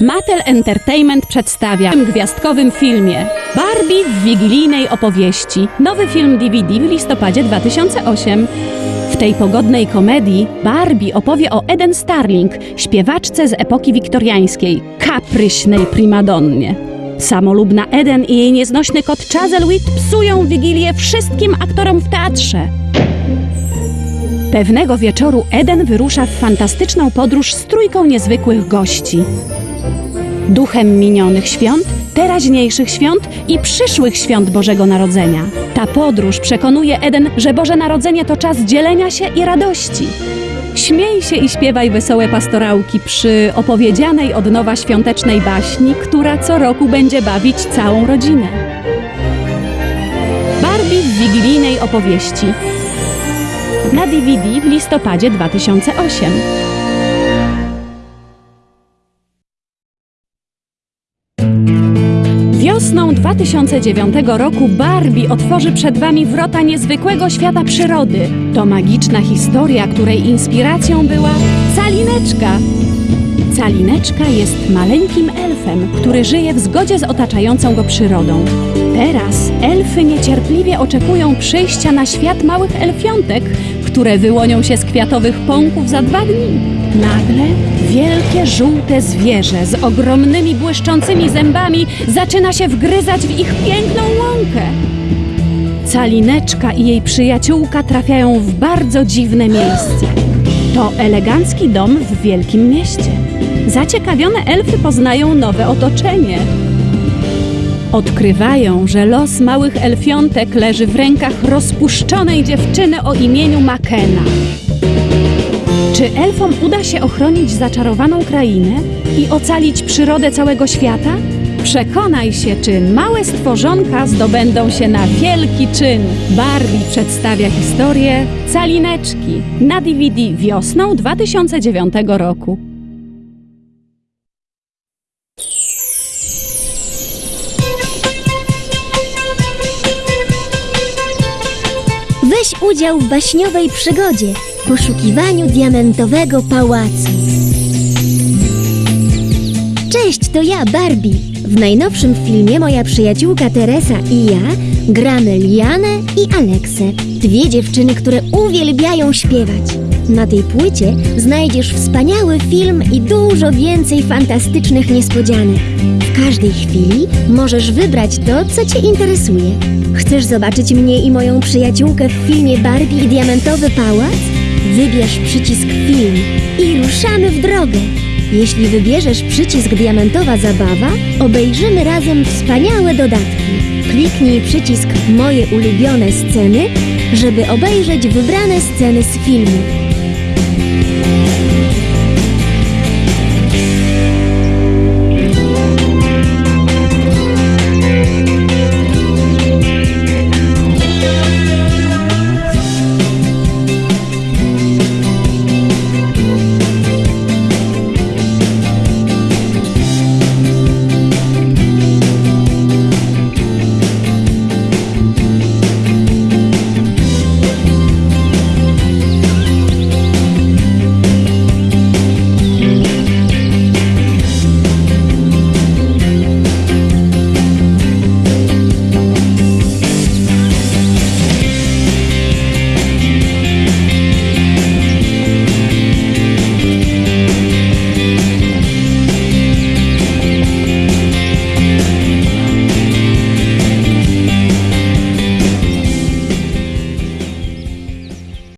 Mattel Entertainment przedstawia w gwiazdkowym filmie Barbie w wigilijnej opowieści. Nowy film DVD w listopadzie 2008. W tej pogodnej komedii Barbie opowie o Eden Starling, śpiewaczce z epoki wiktoriańskiej, kapryśnej primadonnie. Samolubna Eden i jej nieznośny kot Chazelwit psują wigilię wszystkim aktorom w teatrze. Pewnego wieczoru Eden wyrusza w fantastyczną podróż z trójką niezwykłych gości. Duchem minionych świąt, teraźniejszych świąt i przyszłych świąt Bożego Narodzenia. Ta podróż przekonuje Eden, że Boże Narodzenie to czas dzielenia się i radości. Śmiej się i śpiewaj wesołe pastorałki przy opowiedzianej od nowa świątecznej baśni, która co roku będzie bawić całą rodzinę. Barbie w wigilijnej opowieści. Na DVD w listopadzie 2008. Wiosną 2009 roku Barbie otworzy przed Wami wrota niezwykłego świata przyrody. To magiczna historia, której inspiracją była Calineczka. Calineczka jest maleńkim elfem, który żyje w zgodzie z otaczającą go przyrodą. Teraz elfy niecierpliwie oczekują przyjścia na świat małych elfiątek, które wyłonią się z kwiatowych pąków za dwa dni. Nagle wielkie żółte zwierzę z ogromnymi błyszczącymi zębami zaczyna się wgryzać w ich piękną łąkę. Calineczka i jej przyjaciółka trafiają w bardzo dziwne miejsce. To elegancki dom w wielkim mieście. Zaciekawione elfy poznają nowe otoczenie. Odkrywają, że los małych elfiątek leży w rękach rozpuszczonej dziewczyny o imieniu Makena. Czy elfom uda się ochronić zaczarowaną krainę i ocalić przyrodę całego świata? Przekonaj się, czy małe stworzonka zdobędą się na wielki czyn. Barbie przedstawia historię Calineczki na DVD wiosną 2009 roku. Weź udział w baśniowej przygodzie poszukiwaniu diamentowego pałacu. Cześć, to ja, Barbie. W najnowszym filmie moja przyjaciółka Teresa i ja gramy Lianę i Aleksę, dwie dziewczyny, które uwielbiają śpiewać. Na tej płycie znajdziesz wspaniały film i dużo więcej fantastycznych niespodzianek. W każdej chwili możesz wybrać to, co Cię interesuje. Chcesz zobaczyć mnie i moją przyjaciółkę w filmie Barbie i Diamentowy Pałac? Wybierz przycisk Film i ruszamy w drogę. Jeśli wybierzesz przycisk Diamentowa Zabawa, obejrzymy razem wspaniałe dodatki. Kliknij przycisk Moje ulubione sceny, żeby obejrzeć wybrane sceny z filmu.